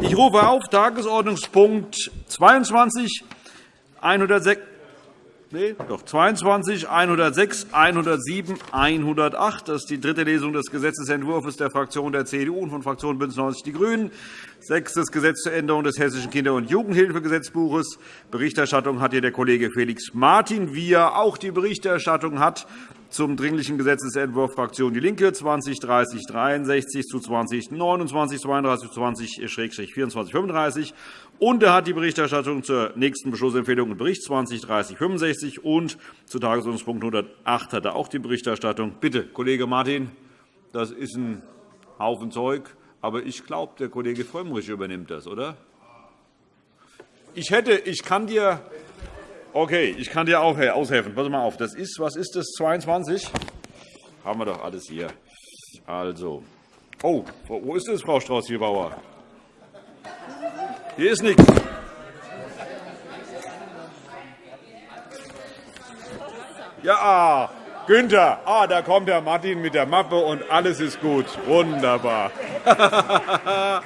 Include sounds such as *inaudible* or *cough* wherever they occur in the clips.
Ich rufe auf Tagesordnungspunkt 22, 106, nee, doch 22, 106, 107, 108. Das ist die dritte Lesung des Gesetzentwurfs der Fraktion der CDU und von Fraktion BÜNDNIS 90 die GRÜNEN. Sechstes Gesetz zur Änderung des Hessischen Kinder- und Jugendhilfegesetzbuches. Berichterstattung hat hier der Kollege Felix Martin, wie er auch die Berichterstattung hat zum Dringlichen Gesetzentwurf Fraktion DIE LINKE 203063 zu 2029 32 20-24 35 und er hat die Berichterstattung zur nächsten Beschlussempfehlung und Bericht 203065 und zu Tagesordnungspunkt 108 hat er auch die Berichterstattung. Bitte, Kollege Martin, das ist ein Haufen Zeug, aber ich glaube, der Kollege Frömmrich übernimmt das, oder? Ich, hätte, ich kann dir Okay, ich kann dir auch aushelfen. Pass mal auf. Das ist, was ist das? 22? Haben wir doch alles hier. Also. Oh, wo ist das, Frau Strauß-Hiebauer? Hier ist nichts. Ja, Günther, ah, da kommt der Martin mit der Mappe und alles ist gut. Wunderbar. *laughs*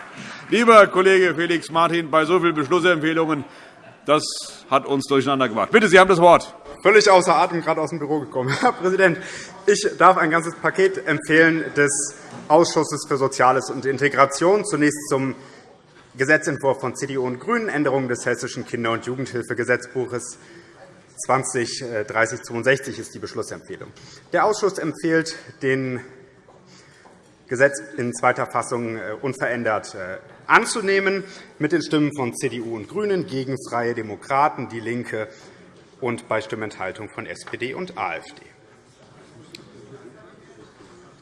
Lieber Kollege Felix Martin, bei so vielen Beschlussempfehlungen das hat uns durcheinander gemacht. Bitte, Sie haben das Wort. Völlig außer Atem, gerade aus dem Büro gekommen. *laughs* Herr Präsident, ich darf ein ganzes Paket empfehlen des Ausschusses für Soziales und Integration. Zunächst zum Gesetzentwurf von CDU und GRÜNEN, Änderung des Hessischen Kinder- und Jugendhilfegesetzbuches 203062 ist die Beschlussempfehlung. Der Ausschuss empfiehlt, den Gesetz in zweiter Fassung äh, unverändert äh, anzunehmen, mit den Stimmen von CDU und GRÜNEN gegen Freie Demokraten, DIE LINKE und bei Stimmenthaltung von SPD und AfD.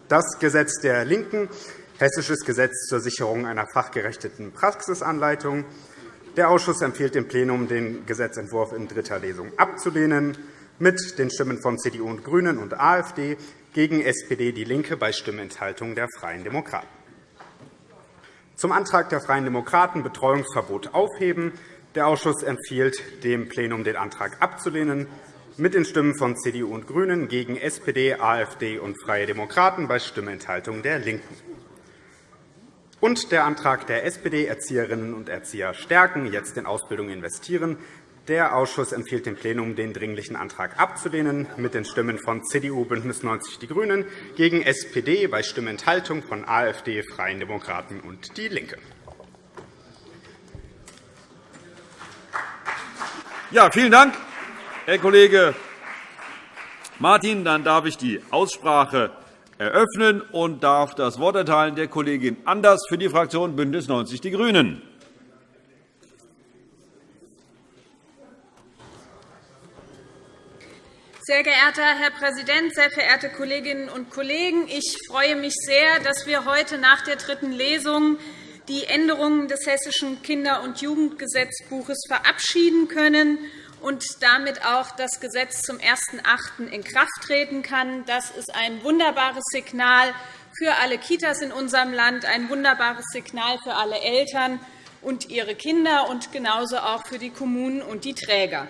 Das Gesetz der LINKEN, Hessisches Gesetz zur Sicherung einer fachgerechteten Praxisanleitung. Der Ausschuss empfiehlt dem Plenum, den Gesetzentwurf in dritter Lesung abzulehnen, mit den Stimmen von CDU und GRÜNEN und AfD gegen SPD, DIE LINKE bei Stimmenthaltung der Freien Demokraten. Zum Antrag der Freien Demokraten Betreuungsverbot aufheben. Der Ausschuss empfiehlt dem Plenum, den Antrag abzulehnen, mit den Stimmen von CDU und GRÜNEN gegen SPD, AfD und Freie Demokraten bei Stimmenthaltung der LINKEN. Und der Antrag der SPD, Erzieherinnen und Erzieher stärken, jetzt in Ausbildung investieren, der Ausschuss empfiehlt dem Plenum, den Dringlichen Antrag abzulehnen, mit den Stimmen von CDU, BÜNDNIS 90 die GRÜNEN gegen SPD bei Stimmenthaltung von AfD, Freien Demokraten und DIE LINKE. Ja, vielen Dank, Herr Kollege Martin. Dann darf ich die Aussprache eröffnen und darf das Wort erteilen der Kollegin Anders für die Fraktion BÜNDNIS 90 die GRÜNEN. Sehr geehrter Herr Präsident, sehr verehrte Kolleginnen und Kollegen! Ich freue mich sehr, dass wir heute nach der dritten Lesung die Änderungen des Hessischen Kinder- und Jugendgesetzbuches verabschieden können und damit auch das Gesetz zum 01.08. in Kraft treten kann. Das ist ein wunderbares Signal für alle Kitas in unserem Land, ein wunderbares Signal für alle Eltern und ihre Kinder und genauso auch für die Kommunen und die Träger.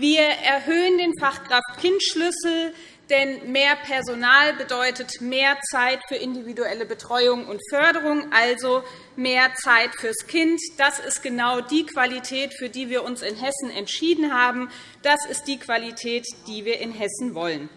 Wir erhöhen den Fachkraft-Kind-Schlüssel, denn mehr Personal bedeutet mehr Zeit für individuelle Betreuung und Förderung, also mehr Zeit fürs Kind. Das ist genau die Qualität, für die wir uns in Hessen entschieden haben. Das ist die Qualität, die wir in Hessen wollen.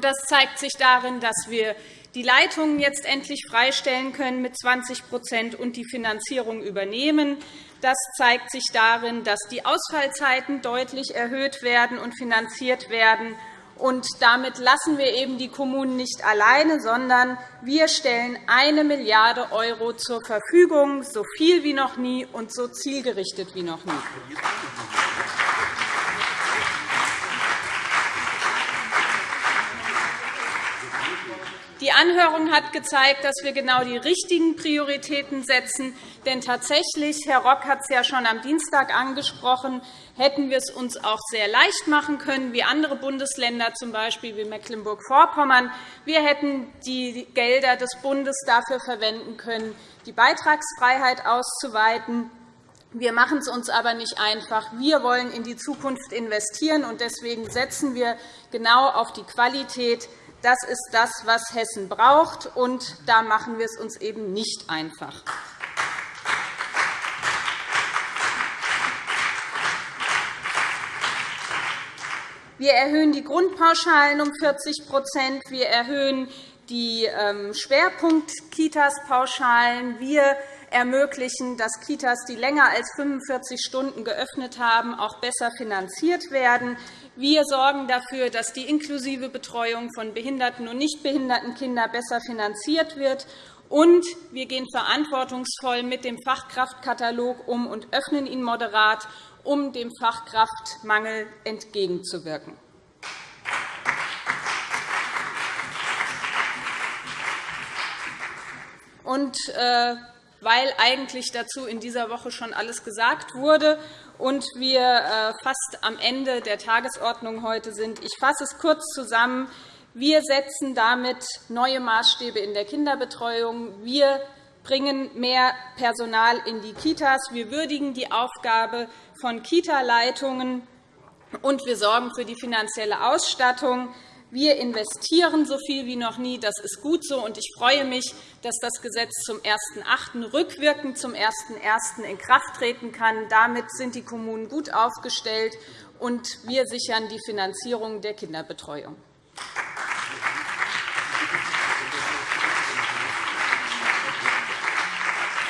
Das zeigt sich darin, dass wir die Leitungen jetzt endlich freistellen können mit 20% und die Finanzierung übernehmen. Das zeigt sich darin, dass die Ausfallzeiten deutlich erhöht werden und finanziert werden. Und damit lassen wir eben die Kommunen nicht alleine, sondern wir stellen 1 Milliarde € zur Verfügung, so viel wie noch nie und so zielgerichtet wie noch nie. Die Anhörung hat gezeigt, dass wir genau die richtigen Prioritäten setzen. Denn tatsächlich, Herr Rock hat es ja schon am Dienstag angesprochen, hätten wir es uns auch sehr leicht machen können, wie andere Bundesländer, z. B. wie Mecklenburg-Vorpommern. Wir hätten die Gelder des Bundes dafür verwenden können, die Beitragsfreiheit auszuweiten Wir machen es uns aber nicht einfach. Wir wollen in die Zukunft investieren, und deswegen setzen wir genau auf die Qualität. Das ist das, was Hessen braucht, und da machen wir es uns eben nicht einfach. Wir erhöhen die Grundpauschalen um 40% Wir erhöhen die ähm, Schwerpunkt-Kitas-Pauschalen. Wir ermöglichen, dass Kitas, die länger als 45 Stunden geöffnet haben, auch besser finanziert werden. Wir sorgen dafür, dass die inklusive Betreuung von behinderten und nicht behinderten Kindern besser finanziert wird. Und wir gehen verantwortungsvoll mit dem Fachkraftkatalog um und öffnen ihn moderat, um dem Fachkraftmangel entgegenzuwirken. Und, äh, weil eigentlich dazu in dieser Woche schon alles gesagt wurde und wir äh, fast am Ende der Tagesordnung heute sind. Ich fasse es kurz zusammen. Wir setzen damit neue Maßstäbe in der Kinderbetreuung. Wir bringen mehr Personal in die Kitas. Wir würdigen die Aufgabe von Kita-Leitungen, und wir sorgen für die finanzielle Ausstattung. Wir investieren so viel wie noch nie. Das ist gut so. Und ich freue mich, dass das Gesetz zum 1.8. rückwirkend zum 1.1. in Kraft treten kann. Damit sind die Kommunen gut aufgestellt, und wir sichern die Finanzierung der Kinderbetreuung.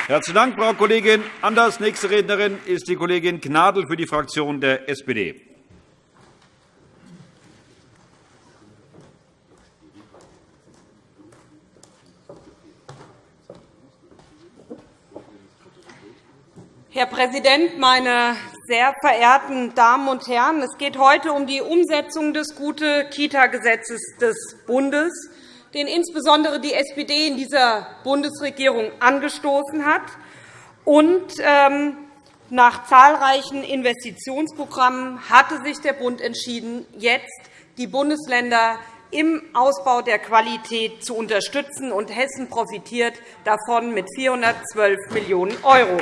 Herzlichen Dank, Frau Kollegin Anders. Nächste Rednerin ist die Kollegin Gnadl für die Fraktion der SPD. Herr Präsident, meine sehr verehrten Damen und Herren! Es geht heute um die Umsetzung des Gute-Kita-Gesetzes des Bundes, den insbesondere die SPD in dieser Bundesregierung angestoßen hat. Und, ähm, nach zahlreichen Investitionsprogrammen hatte sich der Bund entschieden, jetzt die Bundesländer im Ausbau der Qualität zu unterstützen. Und Hessen profitiert davon mit 412 Millionen €.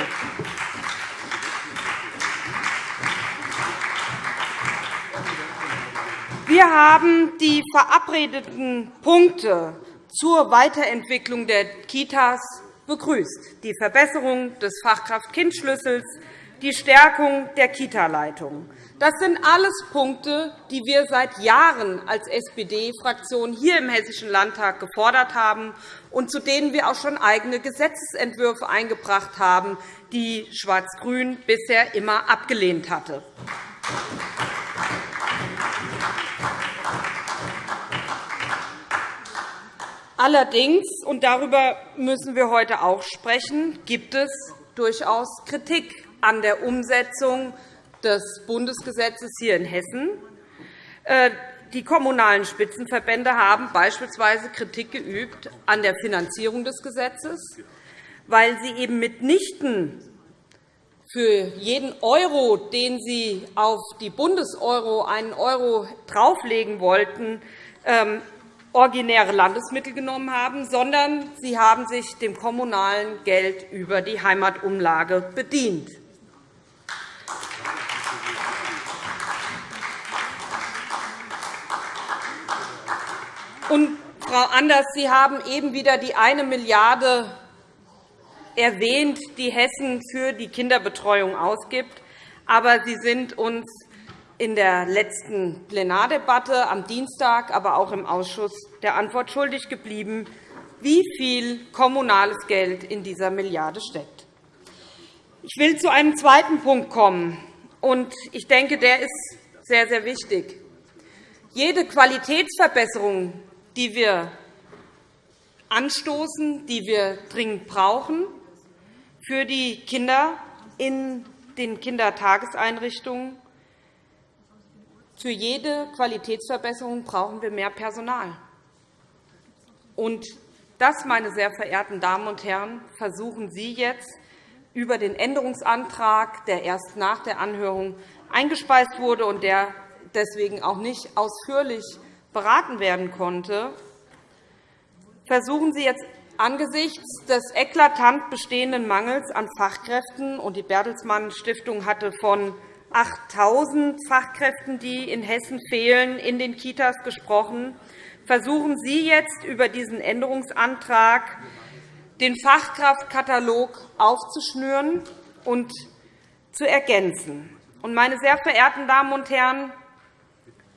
Wir haben die verabredeten Punkte zur Weiterentwicklung der Kitas begrüßt, die Verbesserung des Fachkraft-Kind-Schlüssels, die Stärkung der Kita-Leitung. Das sind alles Punkte, die wir seit Jahren als SPD-Fraktion hier im Hessischen Landtag gefordert haben und zu denen wir auch schon eigene Gesetzentwürfe eingebracht haben, die Schwarz-Grün bisher immer abgelehnt hatte. Allerdings, und darüber müssen wir heute auch sprechen, gibt es durchaus Kritik an der Umsetzung des Bundesgesetzes hier in Hessen. Äh, die Kommunalen Spitzenverbände haben beispielsweise Kritik geübt an der Finanzierung des Gesetzes, weil sie eben mitnichten für jeden Euro, den sie auf die Bundeseuro einen Euro drauflegen wollten, ähm, originäre Landesmittel genommen haben, sondern sie haben sich dem kommunalen Geld über die Heimatumlage bedient. Und, Frau Anders, Sie haben eben wieder die 1 Milliarde erwähnt, die Hessen für die Kinderbetreuung ausgibt. Aber Sie sind uns in der letzten Plenardebatte am Dienstag, aber auch im Ausschuss der Antwort schuldig geblieben, wie viel kommunales Geld in dieser Milliarde steckt. Ich will zu einem zweiten Punkt kommen, und ich denke, der ist sehr, sehr wichtig. Jede Qualitätsverbesserung, die wir anstoßen, die wir dringend brauchen für die Kinder in den Kindertageseinrichtungen, für jede Qualitätsverbesserung brauchen wir mehr Personal. Und das, meine sehr verehrten Damen und Herren, versuchen Sie jetzt über den Änderungsantrag, der erst nach der Anhörung eingespeist wurde und der deswegen auch nicht ausführlich beraten werden konnte, versuchen Sie jetzt Angesichts des eklatant bestehenden Mangels an Fachkräften und die Bertelsmann Stiftung hatte von 8.000 Fachkräften, die in Hessen fehlen, in den Kitas gesprochen, versuchen Sie jetzt über diesen Änderungsantrag den Fachkraftkatalog aufzuschnüren und zu ergänzen. Meine sehr verehrten Damen und Herren,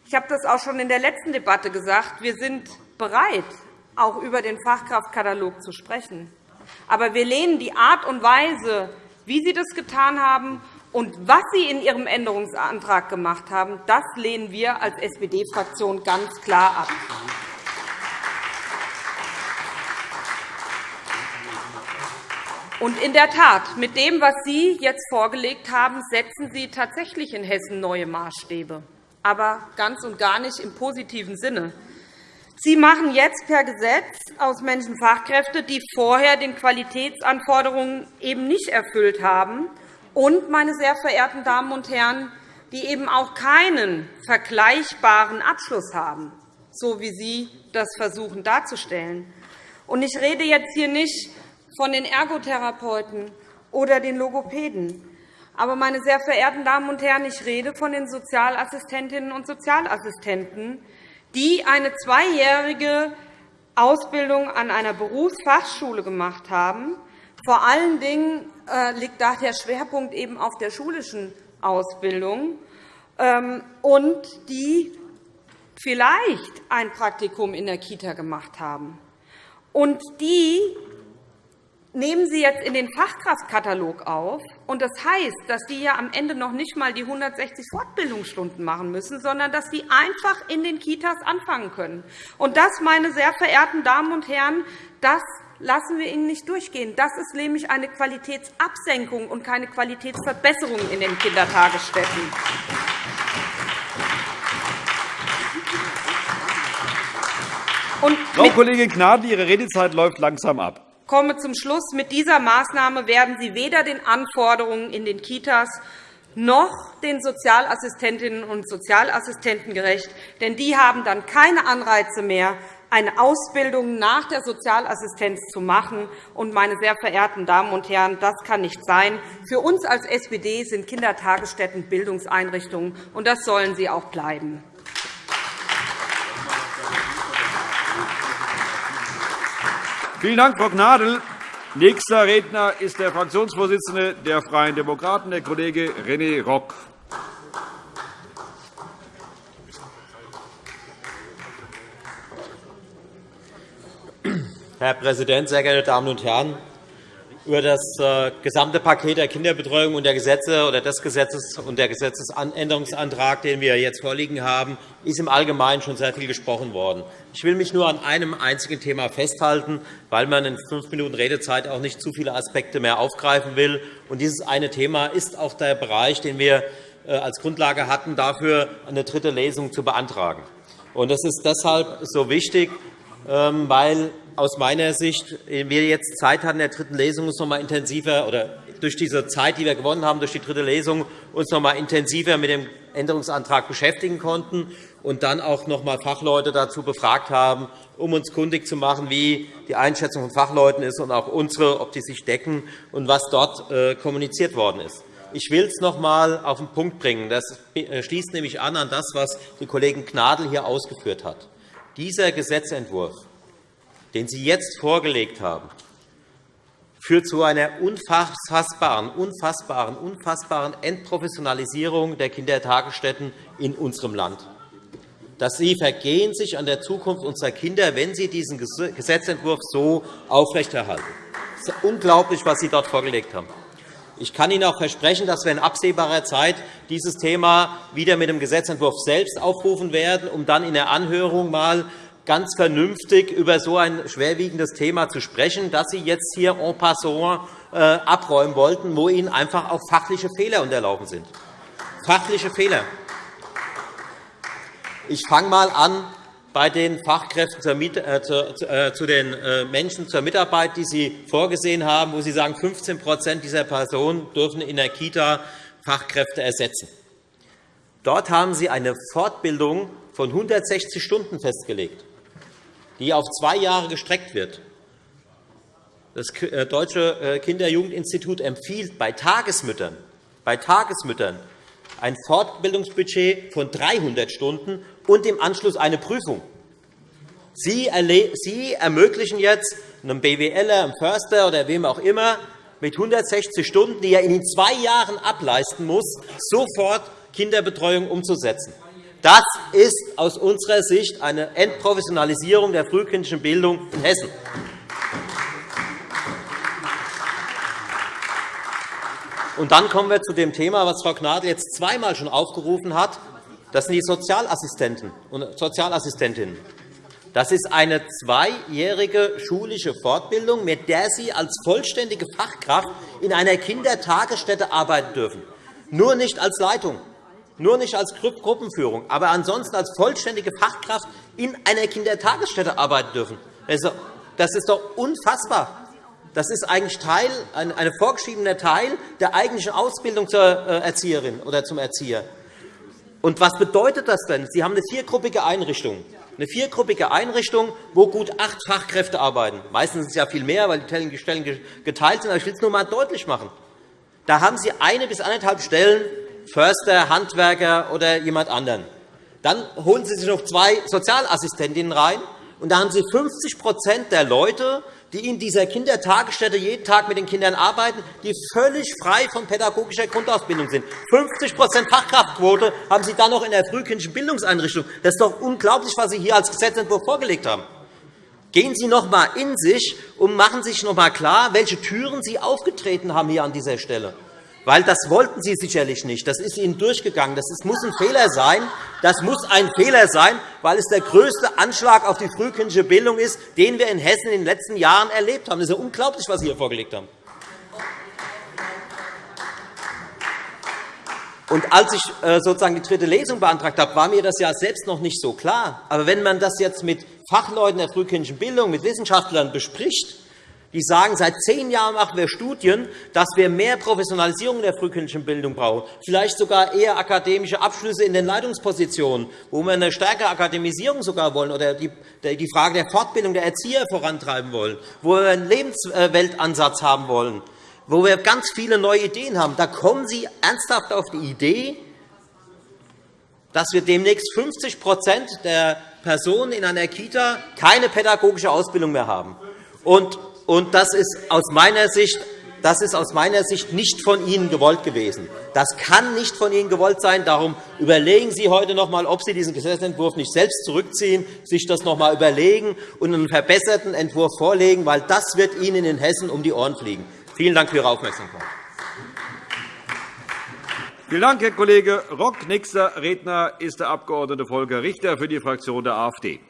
ich habe das auch schon in der letzten Debatte gesagt. Wir sind bereit, auch über den Fachkraftkatalog zu sprechen. Aber wir lehnen die Art und Weise, wie Sie das getan haben, und was Sie in Ihrem Änderungsantrag gemacht haben, das lehnen wir als SPD-Fraktion ganz klar ab. Und in der Tat, mit dem, was Sie jetzt vorgelegt haben, setzen Sie tatsächlich in Hessen neue Maßstäbe, aber ganz und gar nicht im positiven Sinne. Sie machen jetzt per Gesetz aus Menschen Fachkräfte, die vorher den Qualitätsanforderungen eben nicht erfüllt haben, und, meine sehr verehrten Damen und Herren, die eben auch keinen vergleichbaren Abschluss haben, so wie Sie das versuchen darzustellen. Ich rede jetzt hier nicht von den Ergotherapeuten oder den Logopäden. Aber, meine sehr verehrten Damen und Herren, ich rede von den Sozialassistentinnen und Sozialassistenten, die eine zweijährige Ausbildung an einer Berufsfachschule gemacht haben. Vor allen Dingen liegt da der Schwerpunkt eben auf der schulischen Ausbildung, ähm, und die vielleicht ein Praktikum in der Kita gemacht haben. Und die nehmen Sie jetzt in den Fachkraftkatalog auf. Und das heißt, dass die ja am Ende noch nicht einmal die 160 Fortbildungsstunden machen müssen, sondern dass sie einfach in den Kitas anfangen können. Und das, meine sehr verehrten Damen und Herren, das lassen wir Ihnen nicht durchgehen. Das ist nämlich eine Qualitätsabsenkung und keine Qualitätsverbesserung in den Kindertagesstätten. Frau Kollegin Gnadl, Ihre Redezeit läuft langsam ab komme zum Schluss. Mit dieser Maßnahme werden Sie weder den Anforderungen in den Kitas noch den Sozialassistentinnen und Sozialassistenten gerecht. Denn die haben dann keine Anreize mehr, eine Ausbildung nach der Sozialassistenz zu machen. Und, meine sehr verehrten Damen und Herren, das kann nicht sein. Für uns als SPD sind Kindertagesstätten Bildungseinrichtungen, und das sollen sie auch bleiben. Vielen Dank, Frau Gnadl. Nächster Redner ist der Fraktionsvorsitzende der Freien Demokraten, der Kollege René Rock. Herr Präsident, sehr geehrte Damen und Herren! Über das äh, gesamte Paket der Kinderbetreuung und der Gesetze oder des Gesetzes und der Gesetzesänderungsantrag, den wir jetzt vorliegen haben, ist im Allgemeinen schon sehr viel gesprochen worden. Ich will mich nur an einem einzigen Thema festhalten, weil man in fünf Minuten Redezeit auch nicht zu viele Aspekte mehr aufgreifen will. Und dieses eine Thema ist auch der Bereich, den wir äh, als Grundlage hatten, dafür eine dritte Lesung zu beantragen. Das ist deshalb so wichtig, ähm, weil aus meiner Sicht wir jetzt Zeit hatten, in der dritten Lesung uns noch einmal intensiver oder durch diese Zeit, die wir gewonnen haben durch die dritte Lesung, uns noch einmal intensiver mit dem Änderungsantrag beschäftigen konnten und dann auch noch einmal Fachleute dazu befragt haben, um uns kundig zu machen, wie die Einschätzung von Fachleuten ist und auch unsere, ob die sich decken und was dort äh, kommuniziert worden ist. Ich will es noch einmal auf den Punkt bringen. Das äh, schließt nämlich an an das, was die Kollegin Gnadl hier ausgeführt hat. Dieser Gesetzentwurf den Sie jetzt vorgelegt haben, führt zu einer unfassbaren, unfassbaren, unfassbaren Entprofessionalisierung der Kindertagesstätten in unserem Land. Dass Sie vergehen sich an der Zukunft unserer Kinder, wenn Sie diesen Gesetzentwurf so aufrechterhalten. Es ist unglaublich, was Sie dort vorgelegt haben. Ich kann Ihnen auch versprechen, dass wir in absehbarer Zeit dieses Thema wieder mit dem Gesetzentwurf selbst aufrufen werden, um dann in der Anhörung einmal ganz vernünftig über so ein schwerwiegendes Thema zu sprechen, das Sie jetzt hier en passant äh, abräumen wollten, wo Ihnen einfach auch fachliche Fehler unterlaufen sind. Fachliche Fehler. Ich fange einmal an bei den Fachkräften äh, äh, zu den Menschen zur Mitarbeit, die Sie vorgesehen haben, wo Sie sagen, 15% dieser Personen dürfen in der Kita Fachkräfte ersetzen. Dort haben Sie eine Fortbildung von 160 Stunden festgelegt die auf zwei Jahre gestreckt wird. Das äh, Deutsche äh, Kinder-Jugendinstitut empfiehlt bei Tagesmüttern, bei Tagesmüttern ein Fortbildungsbudget von 300 Stunden und im Anschluss eine Prüfung. Sie ermöglichen jetzt einem BWLer, einem Förster oder wem auch immer mit 160 Stunden, die er in zwei Jahren ableisten muss, sofort Kinderbetreuung umzusetzen. Das ist aus unserer Sicht eine Entprofessionalisierung der frühkindlichen Bildung in Hessen. Und dann kommen wir zu dem Thema, das Frau Gnadl jetzt zweimal schon aufgerufen hat. Das sind die Sozialassistenten und Sozialassistentinnen. Das ist eine zweijährige schulische Fortbildung, mit der Sie als vollständige Fachkraft in einer Kindertagesstätte arbeiten dürfen. Nur nicht als Leitung, nur nicht als Gruppenführung, aber ansonsten als vollständige Fachkraft in einer Kindertagesstätte arbeiten dürfen. Das ist doch unfassbar. Das ist eigentlich Teil, ein vorgeschriebener Teil der eigentlichen Ausbildung zur äh, Erzieherin oder zum Erzieher. Und was bedeutet das denn? Sie haben eine viergruppige Einrichtung eine viergruppige Einrichtung, wo gut acht Fachkräfte arbeiten. Meistens ist es ja viel mehr, weil die Stellen geteilt sind. Aber ich will es nur einmal deutlich machen. Da haben Sie eine bis anderthalb Stellen, Förster, Handwerker oder jemand anderen. Dann holen Sie sich noch zwei Sozialassistentinnen rein, und da haben Sie 50% der Leute, die in dieser Kindertagesstätte jeden Tag mit den Kindern arbeiten, die völlig frei von pädagogischer Grundausbildung sind. 50% Fachkraftquote haben Sie dann noch in der frühkindlichen Bildungseinrichtung. Das ist doch unglaublich, was Sie hier als Gesetzentwurf vorgelegt haben. Gehen Sie noch einmal in sich und machen sich noch einmal klar, welche Türen Sie aufgetreten haben hier an dieser Stelle weil das wollten Sie sicherlich nicht. Das ist Ihnen durchgegangen. Das muss ein Fehler sein. Das muss ein Fehler sein, weil es der größte Anschlag auf die frühkindliche Bildung ist, den wir in Hessen in den letzten Jahren erlebt haben. Das ist ja unglaublich, was Sie hier vorgelegt haben. Und als ich äh, sozusagen die dritte Lesung beantragt habe, war mir das ja selbst noch nicht so klar. Aber wenn man das jetzt mit Fachleuten der frühkindlichen Bildung, mit Wissenschaftlern bespricht, die sagen, seit zehn Jahren machen wir Studien, dass wir mehr Professionalisierung in der frühkindlichen Bildung brauchen, vielleicht sogar eher akademische Abschlüsse in den Leitungspositionen, wo wir eine stärkere Akademisierung sogar wollen oder die Frage der Fortbildung der Erzieher vorantreiben wollen, wo wir einen Lebensweltansatz haben wollen, wo wir ganz viele neue Ideen haben. Da kommen Sie ernsthaft auf die Idee, dass wir demnächst 50% der Personen in einer Kita keine pädagogische Ausbildung mehr haben. Und das ist aus meiner Sicht das ist aus meiner Sicht nicht von Ihnen gewollt gewesen. Das kann nicht von Ihnen gewollt sein. Darum überlegen Sie heute noch einmal, ob Sie diesen Gesetzentwurf nicht selbst zurückziehen, sich das noch einmal überlegen und einen verbesserten Entwurf vorlegen, weil das wird Ihnen in Hessen um die Ohren fliegen. Vielen Dank für Ihre Aufmerksamkeit. Vielen Dank, Herr Kollege Rock. Nächster Redner ist der Abg. Volker Richter für die Fraktion der AfD.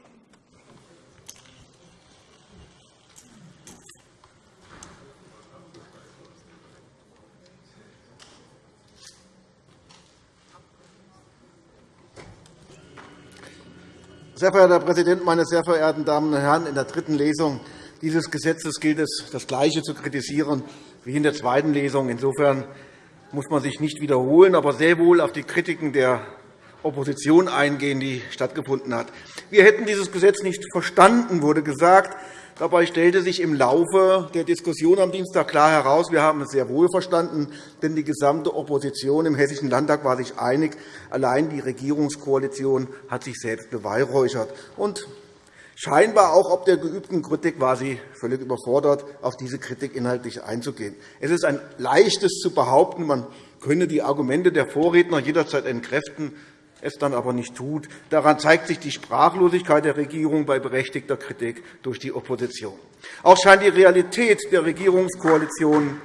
Sehr verehrter Herr Präsident, meine sehr verehrten Damen und Herren! In der dritten Lesung dieses Gesetzes gilt es, das Gleiche zu kritisieren wie in der zweiten Lesung. Insofern muss man sich nicht wiederholen, aber sehr wohl auf die Kritiken der Opposition eingehen, die stattgefunden hat. Wir hätten dieses Gesetz nicht verstanden, wurde gesagt. Dabei stellte sich im Laufe der Diskussion am Dienstag klar heraus, wir haben es sehr wohl verstanden, denn die gesamte Opposition im Hessischen Landtag war sich einig. Allein die Regierungskoalition hat sich selbst beweihräuchert. Und scheinbar auch ob der geübten Kritik war sie völlig überfordert, auf diese Kritik inhaltlich einzugehen. Es ist ein leichtes zu behaupten, man könne die Argumente der Vorredner jederzeit entkräften es dann aber nicht tut. Daran zeigt sich die Sprachlosigkeit der Regierung bei berechtigter Kritik durch die Opposition. Auch scheint die Realität der Regierungskoalition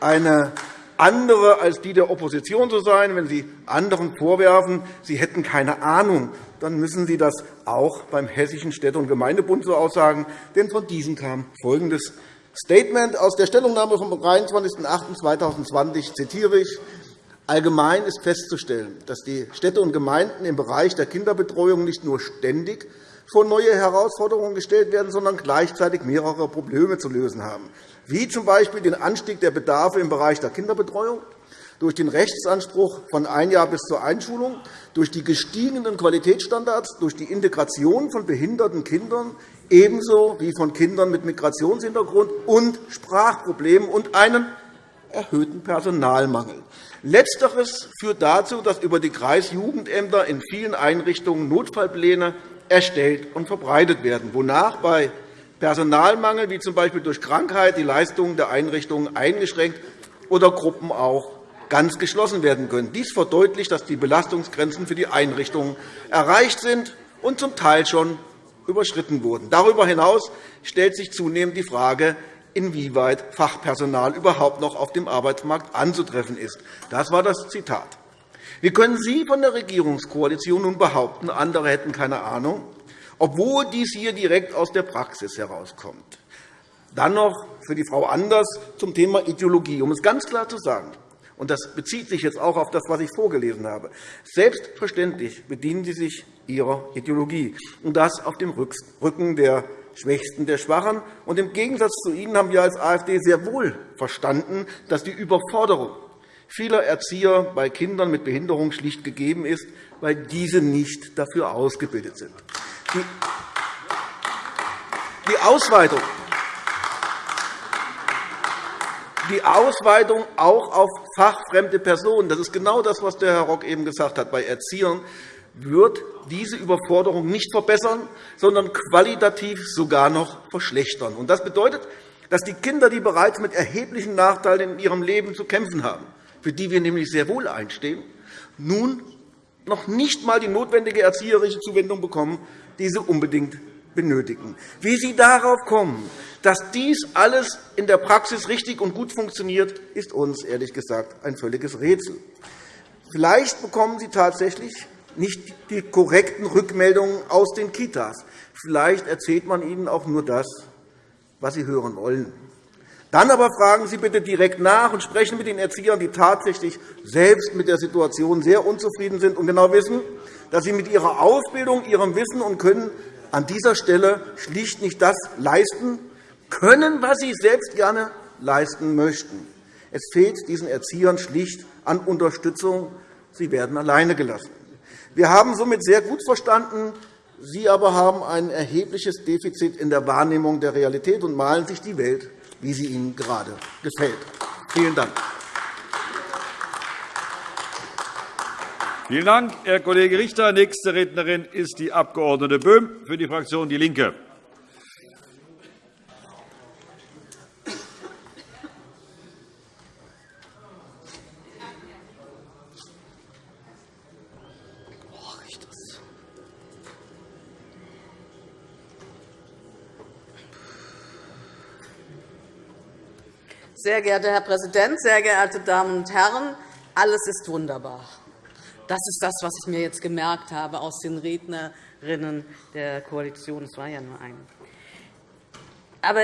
eine andere als die der Opposition zu sein. Wenn Sie anderen vorwerfen, sie hätten keine Ahnung, dann müssen Sie das auch beim Hessischen Städte- und Gemeindebund so aussagen. Denn von diesem kam folgendes Statement aus der Stellungnahme vom 23.08.2020, zitiere ich, Allgemein ist festzustellen, dass die Städte und Gemeinden im Bereich der Kinderbetreuung nicht nur ständig vor neue Herausforderungen gestellt werden, sondern gleichzeitig mehrere Probleme zu lösen haben, wie z. B. den Anstieg der Bedarfe im Bereich der Kinderbetreuung, durch den Rechtsanspruch von ein Jahr bis zur Einschulung, durch die gestiegenen Qualitätsstandards, durch die Integration von behinderten Kindern ebenso wie von Kindern mit Migrationshintergrund und Sprachproblemen und einen erhöhten Personalmangel. Letzteres führt dazu, dass über die Kreisjugendämter in vielen Einrichtungen Notfallpläne erstellt und verbreitet werden, wonach bei Personalmangel, wie z. B. durch Krankheit, die Leistungen der Einrichtungen eingeschränkt oder Gruppen auch ganz geschlossen werden können. Dies verdeutlicht, dass die Belastungsgrenzen für die Einrichtungen erreicht sind und zum Teil schon überschritten wurden. Darüber hinaus stellt sich zunehmend die Frage, inwieweit Fachpersonal überhaupt noch auf dem Arbeitsmarkt anzutreffen ist. Das war das Zitat. Wie können Sie von der Regierungskoalition nun behaupten, andere hätten keine Ahnung, obwohl dies hier direkt aus der Praxis herauskommt? Dann noch für die Frau Anders zum Thema Ideologie, um es ganz klar zu sagen und das bezieht sich jetzt auch auf das, was ich vorgelesen habe. Selbstverständlich bedienen Sie sich Ihrer Ideologie, und das auf dem Rücken der Schwächsten, der Schwachen. Und Im Gegensatz zu Ihnen haben wir als AfD sehr wohl verstanden, dass die Überforderung vieler Erzieher bei Kindern mit Behinderung schlicht gegeben ist, weil diese nicht dafür ausgebildet sind. Die Ausweitung die Ausweitung auch auf fachfremde Personen. Das ist genau das, was der Herr Rock eben gesagt hat. Bei Erziehern wird diese Überforderung nicht verbessern, sondern qualitativ sogar noch verschlechtern. Das bedeutet, dass die Kinder, die bereits mit erheblichen Nachteilen in ihrem Leben zu kämpfen haben, für die wir nämlich sehr wohl einstehen, nun noch nicht einmal die notwendige erzieherische Zuwendung bekommen, die sie unbedingt benötigen. Wie Sie darauf kommen, dass dies alles in der Praxis richtig und gut funktioniert, ist uns ehrlich gesagt ein völliges Rätsel. Vielleicht bekommen Sie tatsächlich nicht die korrekten Rückmeldungen aus den Kitas. Vielleicht erzählt man ihnen auch nur das, was sie hören wollen. Dann aber fragen Sie bitte direkt nach und sprechen mit den Erziehern, die tatsächlich selbst mit der Situation sehr unzufrieden sind und genau wissen, dass sie mit ihrer Ausbildung, ihrem Wissen und Können an dieser Stelle schlicht nicht das leisten können, was sie selbst gerne leisten möchten. Es fehlt diesen Erziehern schlicht an Unterstützung. Sie werden alleine gelassen. Wir haben somit sehr gut verstanden, Sie aber haben ein erhebliches Defizit in der Wahrnehmung der Realität und malen sich die Welt, wie sie Ihnen gerade gefällt. Vielen Dank. Vielen Dank, Herr Kollege Richter. Nächste Rednerin ist die Abg. Böhm für die Fraktion DIE LINKE. Sehr geehrter Herr Präsident, sehr geehrte Damen und Herren! Alles ist wunderbar. Das ist das, was ich mir jetzt gemerkt habe aus den Rednerinnen der Koalition. Es war ja nur eine. Aber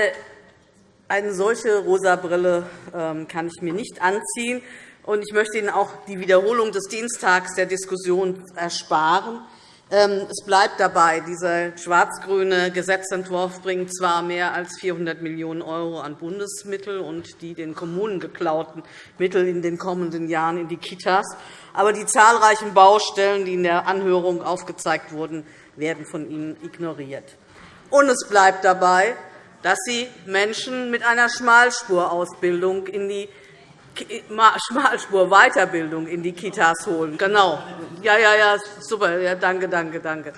eine solche rosa Brille ähm, kann ich mir nicht anziehen. Ich möchte Ihnen auch die Wiederholung des Dienstags der Diskussion ersparen. Ähm, es bleibt dabei, dieser schwarz-grüne Gesetzentwurf bringt zwar mehr als 400 Millionen € an Bundesmittel und die den Kommunen geklauten Mittel in den kommenden Jahren in die Kitas, aber die zahlreichen Baustellen, die in der Anhörung aufgezeigt wurden, werden von Ihnen ignoriert. Und es bleibt dabei, dass Sie Menschen mit einer Schmalspurausbildung in die Schmalspur-Weiterbildung in die Kitas holen. Genau. Ja, ja, ja, super. Ja, danke, danke, danke.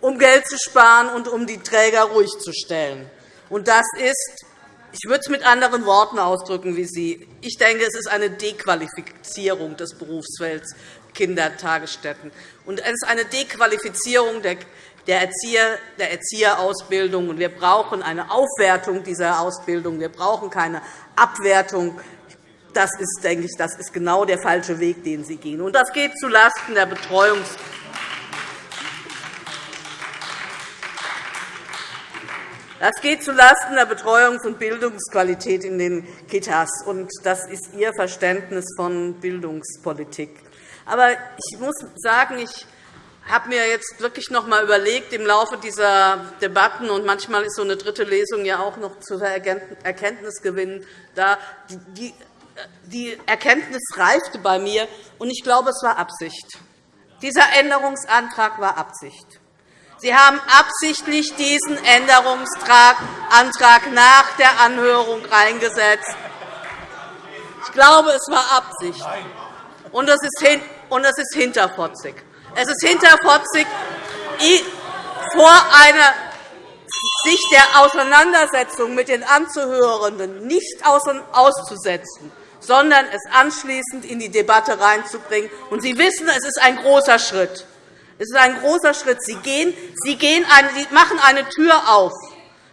Um Geld zu sparen und um die Träger ruhig zu stellen. Und das ist, ich würde es mit anderen Worten ausdrücken wie Sie. Ich denke, es ist eine Dequalifizierung des Berufsfelds Kindertagesstätten. Und es ist eine Dequalifizierung der der, Erzieher, der Erzieherausbildung. Wir brauchen eine Aufwertung dieser Ausbildung. Wir brauchen keine Abwertung. Das ist, denke ich, das ist genau der falsche Weg, den Sie gehen. Und das geht zulasten der Betreuungs Das geht zulasten der Betreuungs- und Bildungsqualität in den Kitas. Und das ist Ihr Verständnis von Bildungspolitik. Aber ich muss sagen, ich habe mir jetzt wirklich noch einmal überlegt, im Laufe dieser Debatten, und manchmal ist so eine dritte Lesung ja auch noch zu Erkenntnisgewinnen da, die die Erkenntnis reifte bei mir, und ich glaube, es war Absicht. Dieser Änderungsantrag war Absicht. Sie haben absichtlich diesen Änderungsantrag nach der Anhörung reingesetzt. Ich glaube, es war Absicht. Und es ist hinterfotzig. Es ist hinterfotzig, vor einer sich der Auseinandersetzung mit den Anzuhörenden nicht auszusetzen, sondern es anschließend in die Debatte reinzubringen. Und Sie wissen, es ist ein großer Schritt. Es ist ein großer Schritt. Sie, gehen, Sie, gehen eine, Sie machen eine Tür auf.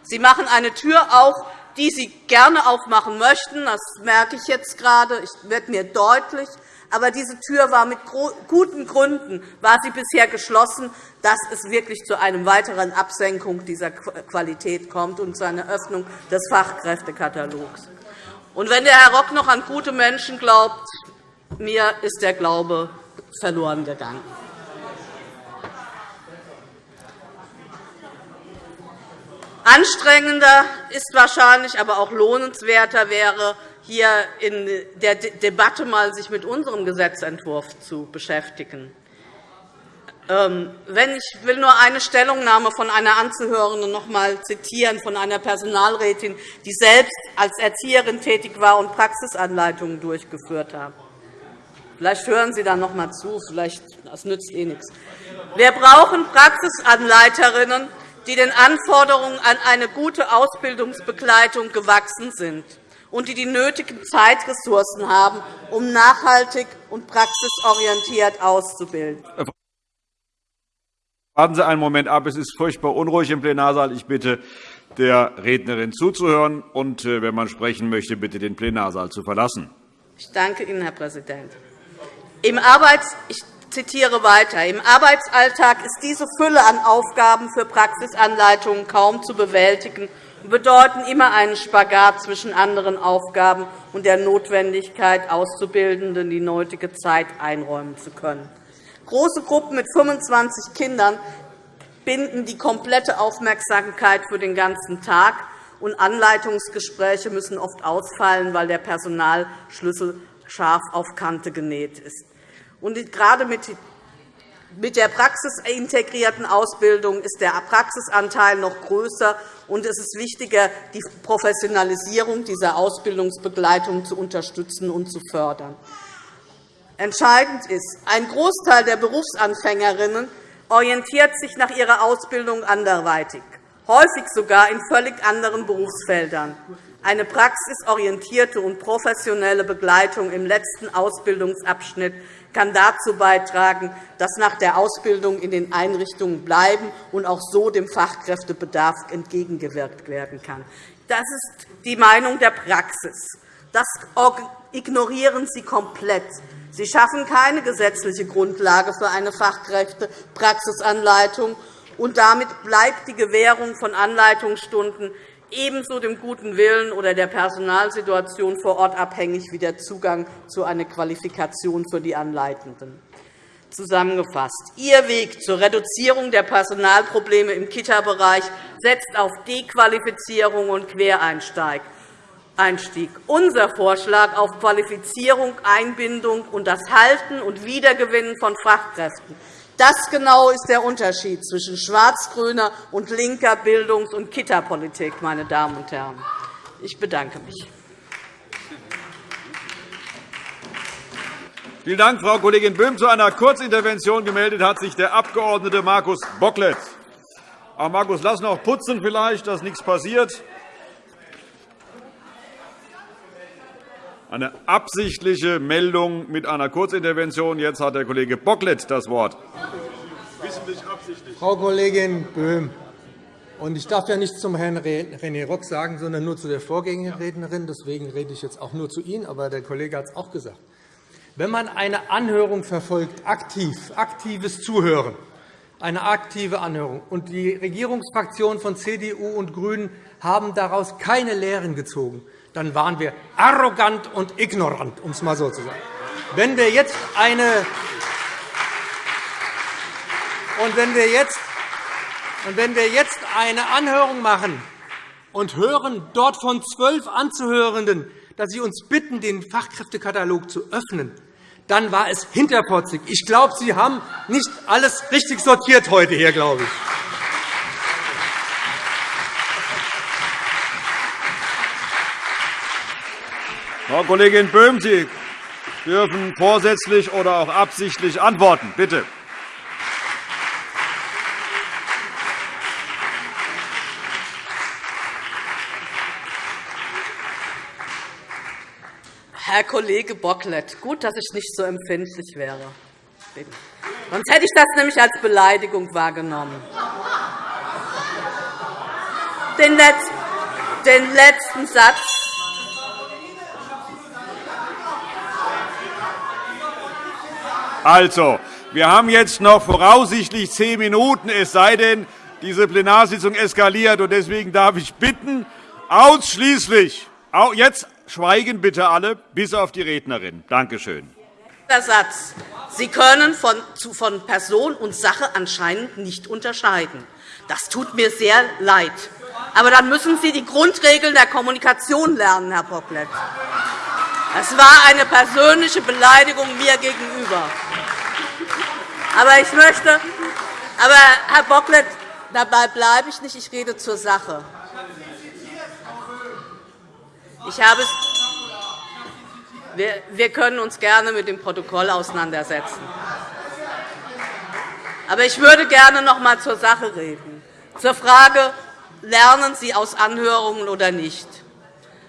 Sie machen eine Tür auf, die Sie gerne aufmachen möchten. Das merke ich jetzt gerade. Es wird mir deutlich. Aber diese Tür war mit guten Gründen war sie bisher geschlossen, dass es wirklich zu einer weiteren Absenkung dieser Qualität kommt und zu einer Öffnung des Fachkräftekatalogs. Und wenn der Herr Rock noch an gute Menschen glaubt, mir ist der Glaube verloren gegangen. Anstrengender ist wahrscheinlich, aber auch lohnenswerter wäre, hier in der Debatte mal sich mit unserem Gesetzentwurf zu beschäftigen. Ähm, wenn ich will nur eine Stellungnahme von einer Anzuhörenden noch einmal zitieren, von einer Personalrätin, die selbst als Erzieherin tätig war und Praxisanleitungen durchgeführt hat. Vielleicht hören Sie dann noch einmal zu, vielleicht das nützt eh nichts. Wir brauchen Praxisanleiterinnen, die den Anforderungen an eine gute Ausbildungsbegleitung gewachsen sind und die die nötigen Zeitressourcen haben, um nachhaltig und praxisorientiert auszubilden. Warten Sie einen Moment ab. Es ist furchtbar unruhig im Plenarsaal. Ich bitte, der Rednerin zuzuhören und, äh, wenn man sprechen möchte, bitte den Plenarsaal zu verlassen. Ich danke Ihnen, Herr Präsident. Im Arbeits ich zitiere weiter. Im Arbeitsalltag ist diese Fülle an Aufgaben für Praxisanleitungen kaum zu bewältigen bedeuten immer einen Spagat zwischen anderen Aufgaben und der Notwendigkeit, Auszubildenden die nötige Zeit einräumen zu können. Große Gruppen mit 25 Kindern binden die komplette Aufmerksamkeit für den ganzen Tag, und Anleitungsgespräche müssen oft ausfallen, weil der Personalschlüssel scharf auf Kante genäht ist. Und gerade mit der praxisintegrierten Ausbildung ist der Praxisanteil noch größer, und es ist wichtiger, die Professionalisierung dieser Ausbildungsbegleitung zu unterstützen und zu fördern. Entscheidend ist, ein Großteil der Berufsanfängerinnen orientiert sich nach ihrer Ausbildung anderweitig, häufig sogar in völlig anderen Berufsfeldern. Eine praxisorientierte und professionelle Begleitung im letzten Ausbildungsabschnitt kann dazu beitragen, dass nach der Ausbildung in den Einrichtungen bleiben und auch so dem Fachkräftebedarf entgegengewirkt werden kann. Das ist die Meinung der Praxis. Das ignorieren Sie komplett. Sie schaffen keine gesetzliche Grundlage für eine Fachkräftepraxisanleitung, und damit bleibt die Gewährung von Anleitungsstunden ebenso dem guten Willen oder der Personalsituation vor Ort abhängig wie der Zugang zu einer Qualifikation für die Anleitenden. Zusammengefasst. Ihr Weg zur Reduzierung der Personalprobleme im Kita-Bereich setzt auf Dequalifizierung und Quereinstieg. Unser Vorschlag auf Qualifizierung, Einbindung und das Halten und Wiedergewinnen von Fachkräften das genau ist der Unterschied zwischen schwarz-grüner und linker Bildungs- und Kita-Politik, meine Damen und Herren. Ich bedanke mich. Vielen Dank, Frau Kollegin Böhm. Zu einer Kurzintervention gemeldet hat sich der Abg. Markus Bocklet. Auch Markus, lass noch putzen vielleicht, dass nichts passiert. Eine absichtliche Meldung mit einer Kurzintervention. Jetzt hat der Kollege Bocklet das Wort. Frau Kollegin Böhm, ich darf ja nicht zum Herrn René Rock sagen, sondern nur zu der Vorgängerrednerin. Deswegen rede ich jetzt auch nur zu Ihnen, aber der Kollege hat es auch gesagt. Wenn man eine Anhörung verfolgt, aktiv, aktives Zuhören, eine aktive Anhörung, und die Regierungsfraktionen von CDU und GRÜNEN haben daraus keine Lehren gezogen, dann waren wir arrogant und ignorant, um es einmal so zu sagen. Wenn wir jetzt eine und wenn wir jetzt und wenn wir jetzt eine Anhörung machen und hören dort von zwölf Anzuhörenden, dass Sie uns bitten, den Fachkräftekatalog zu öffnen, dann war es hinterpotzig. Ich glaube, Sie haben nicht alles richtig sortiert heute hier, glaube ich. Frau Kollegin Böhm, Sie dürfen vorsätzlich oder auch absichtlich antworten. Bitte. Herr Kollege Bocklet, gut, dass ich nicht so empfindlich wäre. Sonst hätte ich das nämlich als Beleidigung wahrgenommen. Den letzten Satz Also, wir haben jetzt noch voraussichtlich zehn Minuten, es sei denn, diese Plenarsitzung eskaliert. Deswegen darf ich bitten, ausschließlich jetzt schweigen bitte alle, bis auf die Rednerin. Danke schön. Satz. Sie können von, von Person und Sache anscheinend nicht unterscheiden. Das tut mir sehr leid. Aber dann müssen Sie die Grundregeln der Kommunikation lernen, Herr Bocklet. Das war eine persönliche Beleidigung mir gegenüber. Aber ich möchte, aber Herr Bocklet, dabei bleibe ich nicht. Ich rede zur Sache. Ich habe wir können uns gerne mit dem Protokoll auseinandersetzen. Aber ich würde gerne noch einmal zur Sache reden, zur Frage, lernen Sie aus Anhörungen oder nicht.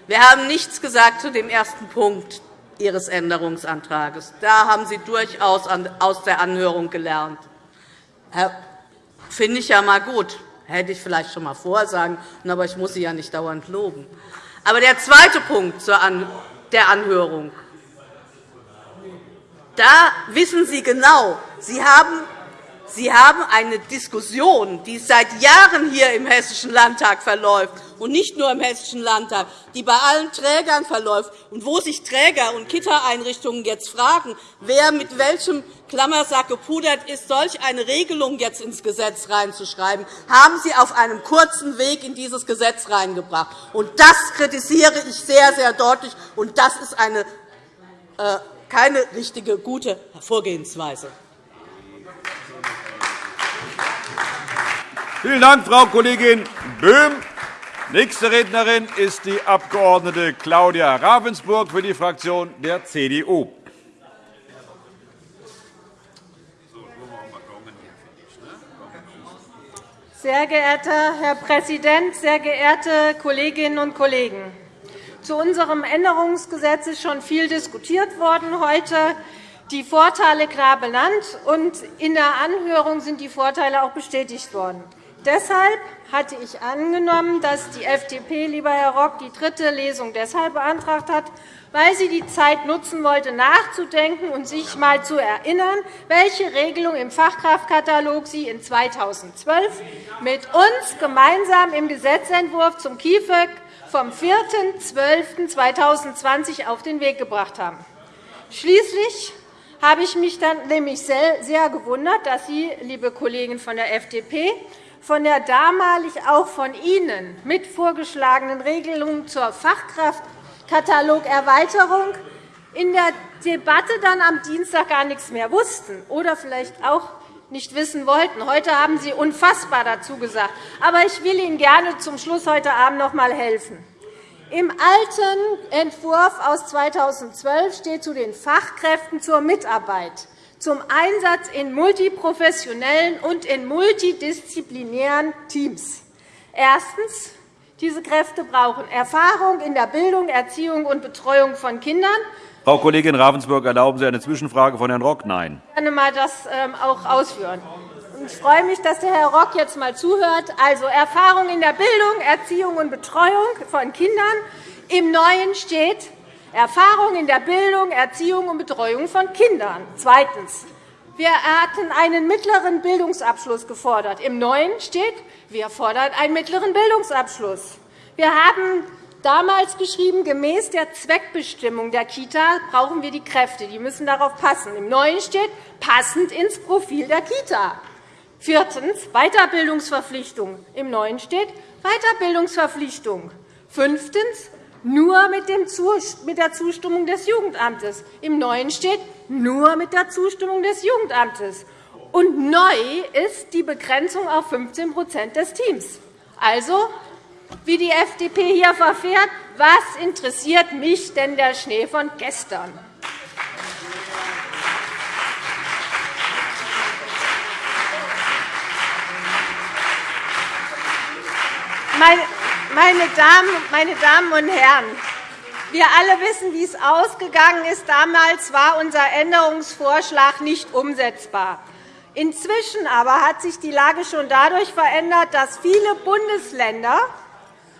Wir haben nichts gesagt zu dem ersten Punkt Ihres Änderungsantrags. Da haben Sie durchaus aus der Anhörung gelernt. Finde ich ja einmal gut. Hätte ich vielleicht schon einmal vorher sagen können, aber ich muss Sie ja nicht dauernd loben. Aber der zweite Punkt der Anhörung, da wissen Sie genau, Sie haben Sie haben eine Diskussion, die seit Jahren hier im Hessischen Landtag verläuft, und nicht nur im Hessischen Landtag, die bei allen Trägern verläuft, und wo sich Träger und Kita-Einrichtungen jetzt fragen, wer mit welchem Klammersack gepudert ist, solch eine Regelung jetzt ins Gesetz reinzuschreiben, haben Sie auf einem kurzen Weg in dieses Gesetz reingebracht. Und das kritisiere ich sehr, sehr deutlich, und das ist eine, äh, keine richtige, gute Vorgehensweise. Vielen Dank, Frau Kollegin Böhm. Nächste Rednerin ist die Abg. Claudia Ravensburg für die Fraktion der CDU. Sehr geehrter Herr Präsident, sehr geehrte Kolleginnen und Kollegen! Zu unserem Änderungsgesetz ist schon viel diskutiert worden heute. Die Vorteile klar benannt, und in der Anhörung sind die Vorteile auch bestätigt worden. Deshalb hatte ich angenommen, dass die FDP, lieber Herr Rock, die dritte Lesung deshalb beantragt hat, weil sie die Zeit nutzen wollte, nachzudenken und sich einmal zu erinnern, welche Regelung im Fachkraftkatalog sie in 2012 mit uns gemeinsam im Gesetzentwurf zum KIföG vom 4.12.2020 auf den Weg gebracht haben. Schließlich habe ich mich dann nämlich sehr gewundert, dass Sie, liebe Kollegen von der FDP, von der damalig auch von Ihnen mit vorgeschlagenen Regelungen zur Fachkraftkatalogerweiterung in der Debatte dann am Dienstag gar nichts mehr wussten oder vielleicht auch nicht wissen wollten. Heute haben Sie unfassbar dazu gesagt. Aber ich will Ihnen gerne zum Schluss heute Abend noch einmal helfen. Im alten Entwurf aus 2012 steht zu den Fachkräften zur Mitarbeit zum Einsatz in multiprofessionellen und in multidisziplinären Teams. Erstens. Diese Kräfte brauchen Erfahrung in der Bildung, Erziehung und Betreuung von Kindern. Frau Kollegin Ravensburg, erlauben Sie eine Zwischenfrage von Herrn Rock? Nein. Ich kann mal das ähm, auch ausführen. Ich freue mich, dass der Herr Rock jetzt einmal zuhört. Also Erfahrung in der Bildung, Erziehung und Betreuung von Kindern. Im Neuen steht Erfahrung in der Bildung, Erziehung und Betreuung von Kindern. Zweitens. Wir hatten einen mittleren Bildungsabschluss gefordert. Im Neuen steht, wir fordern einen mittleren Bildungsabschluss. Wir haben damals geschrieben, gemäß der Zweckbestimmung der Kita brauchen wir die Kräfte. Die müssen darauf passen. Im Neuen steht, passend ins Profil der Kita. Viertens. Weiterbildungsverpflichtung. Im Neuen steht Weiterbildungsverpflichtung. Fünftens nur mit der Zustimmung des Jugendamtes. Im Neuen steht nur mit der Zustimmung des Jugendamtes. Und neu ist die Begrenzung auf 15% des Teams. Also, wie die FDP hier verfährt, was interessiert mich denn der Schnee von gestern? Meine Damen und Herren, wir alle wissen, wie es ausgegangen ist. Damals war unser Änderungsvorschlag nicht umsetzbar. Inzwischen aber hat sich die Lage schon dadurch verändert, dass viele Bundesländer,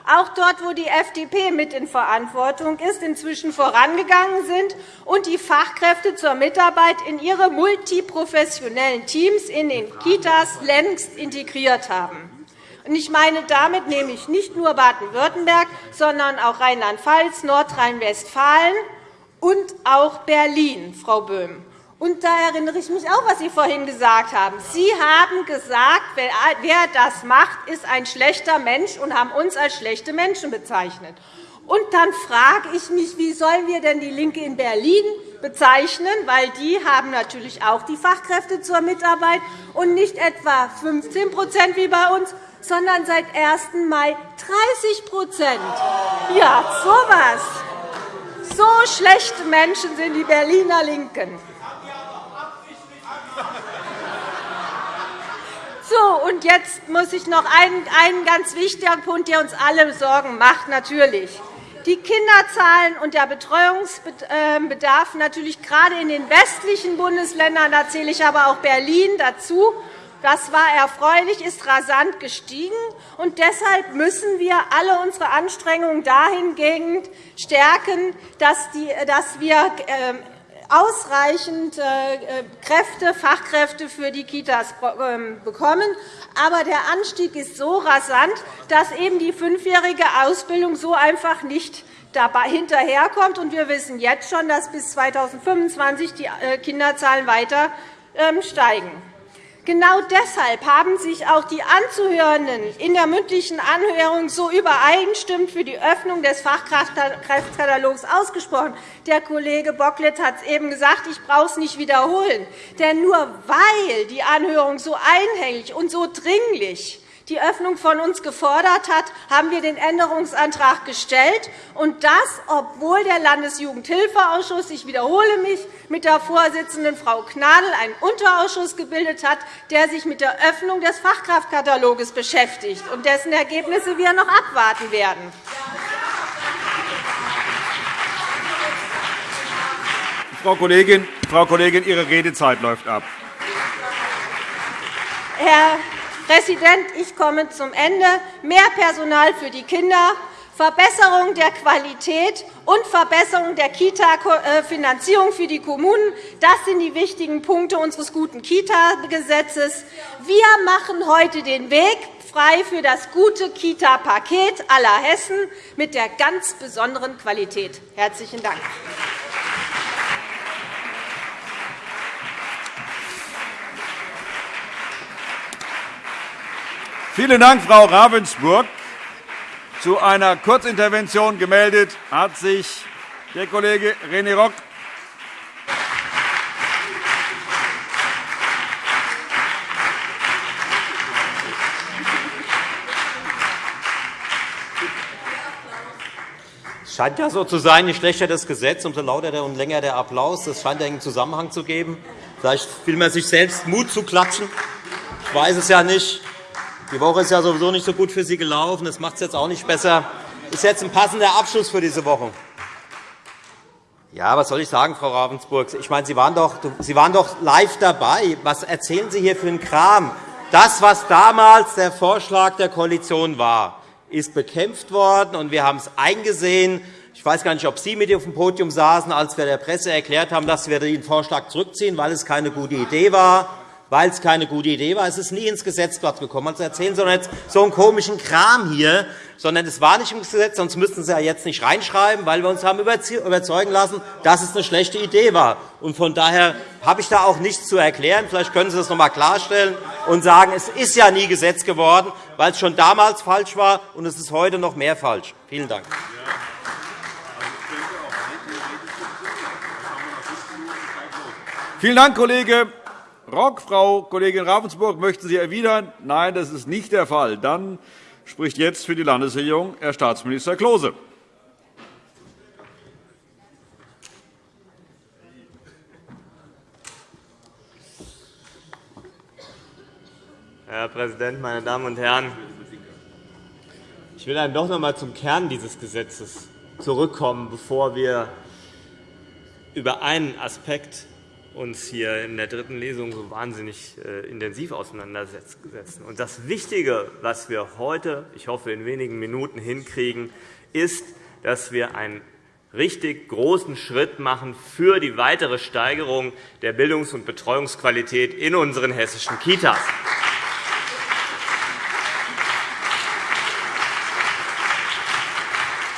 auch dort, wo die FDP mit in Verantwortung ist, inzwischen vorangegangen sind und die Fachkräfte zur Mitarbeit in ihre multiprofessionellen Teams in den Kitas längst integriert haben. Ich meine damit nämlich nicht nur Baden-Württemberg, sondern auch Rheinland-Pfalz, Nordrhein-Westfalen und auch Berlin, Frau Böhm. Und da erinnere ich mich auch, was Sie vorhin gesagt haben. Sie haben gesagt, wer das macht, ist ein schlechter Mensch und haben uns als schlechte Menschen bezeichnet. Und dann frage ich mich, wie sollen wir denn die LINKE in Berlin bezeichnen, weil die haben natürlich auch die Fachkräfte zur Mitarbeit und nicht etwa 15% wie bei uns, sondern seit 1. Mai 30% Ja, so. So schlechte Menschen sind die Berliner LINKEN. So, und jetzt muss ich noch einen, einen ganz wichtigen Punkt, der uns alle Sorgen macht, natürlich. Die Kinderzahlen und der Betreuungsbedarf natürlich gerade in den westlichen Bundesländern, da zähle ich aber auch Berlin dazu, das war erfreulich, ist rasant gestiegen. Und deshalb müssen wir alle unsere Anstrengungen dahingehend stärken, dass wir ähm, ausreichend äh, Kräfte, Fachkräfte für die Kitas ähm, bekommen. Aber der Anstieg ist so rasant, dass eben die fünfjährige Ausbildung so einfach nicht hinterherkommt. Wir wissen jetzt schon, dass bis 2025 die äh, Kinderzahlen weiter ähm, steigen. Genau deshalb haben sich auch die Anzuhörenden in der mündlichen Anhörung so übereinstimmend für die Öffnung des Fachkräftekatalogs ausgesprochen. Der Kollege Bocklet hat es eben gesagt, ich brauche es nicht wiederholen. Denn nur weil die Anhörung so einhellig und so dringlich die Öffnung von uns gefordert hat, haben wir den Änderungsantrag gestellt, und das, obwohl der Landesjugendhilfeausschuss, ich wiederhole mich, mit der Vorsitzenden Frau Gnadl einen Unterausschuss gebildet hat, der sich mit der Öffnung des Fachkraftkatalogs beschäftigt und dessen Ergebnisse wir noch abwarten werden. Frau Kollegin, Frau Kollegin, Ihre Redezeit läuft ab. Herr Präsident, ich komme zum Ende. Mehr Personal für die Kinder, Verbesserung der Qualität und Verbesserung der Kita-Finanzierung für die Kommunen. Das sind die wichtigen Punkte unseres guten Kita-Gesetzes. Wir machen heute den Weg frei für das gute Kita-Paket aller Hessen mit der ganz besonderen Qualität. – Herzlichen Dank. Vielen Dank, Frau Ravensburg. Zu einer Kurzintervention gemeldet hat sich der Kollege René Rock. Es scheint ja so zu sein, je schlechter das Gesetz, umso lauter und länger der Applaus. Das scheint einen Zusammenhang zu geben. Vielleicht will man sich selbst Mut zu klatschen. Ich weiß es ja nicht. Die Woche ist ja sowieso nicht so gut für Sie gelaufen. Das macht es jetzt auch nicht besser. Das ist jetzt ein passender Abschluss für diese Woche. Ja, was soll ich sagen, Frau Ravensburg? Ich meine, Sie waren, doch, Sie waren doch live dabei. Was erzählen Sie hier für einen Kram? Das, was damals der Vorschlag der Koalition war, ist bekämpft worden, und wir haben es eingesehen. Ich weiß gar nicht, ob Sie mit auf dem Podium saßen, als wir der Presse erklärt haben, dass wir den Vorschlag zurückziehen, weil es keine gute Idee war weil es keine gute Idee war. Es ist nie ins Gesetzblatt gekommen. Also erzählen Sie doch jetzt so einen komischen Kram hier, sondern es war nicht im Gesetz, sonst müssten Sie ja jetzt nicht reinschreiben, weil wir uns haben überzeugen lassen, dass es eine schlechte Idee war. Und von daher habe ich da auch nichts zu erklären. Vielleicht können Sie das noch einmal klarstellen und sagen, es ist ja nie Gesetz geworden, weil es schon damals falsch war, und es ist heute noch mehr falsch. Vielen Dank. Vielen Dank, Kollege. Rock. Frau Kollegin Ravensburg, möchten Sie erwidern? Nein, das ist nicht der Fall. Dann spricht jetzt für die Landesregierung Herr Staatsminister Klose. Herr Präsident, meine Damen und Herren! Ich will dann doch noch einmal zum Kern dieses Gesetzes zurückkommen, bevor wir über einen Aspekt uns hier in der dritten Lesung so wahnsinnig äh, intensiv auseinandersetzen. Und das Wichtige, was wir heute, ich hoffe, in wenigen Minuten hinkriegen, ist, dass wir einen richtig großen Schritt machen für die weitere Steigerung der Bildungs- und Betreuungsqualität in unseren hessischen Kitas.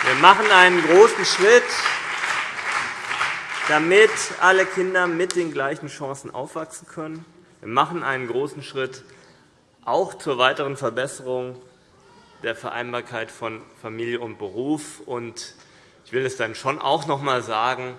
Wir machen einen großen Schritt, damit alle Kinder mit den gleichen Chancen aufwachsen können. Wir machen einen großen Schritt auch zur weiteren Verbesserung der Vereinbarkeit von Familie und Beruf. Ich will es dann schon auch noch einmal sagen.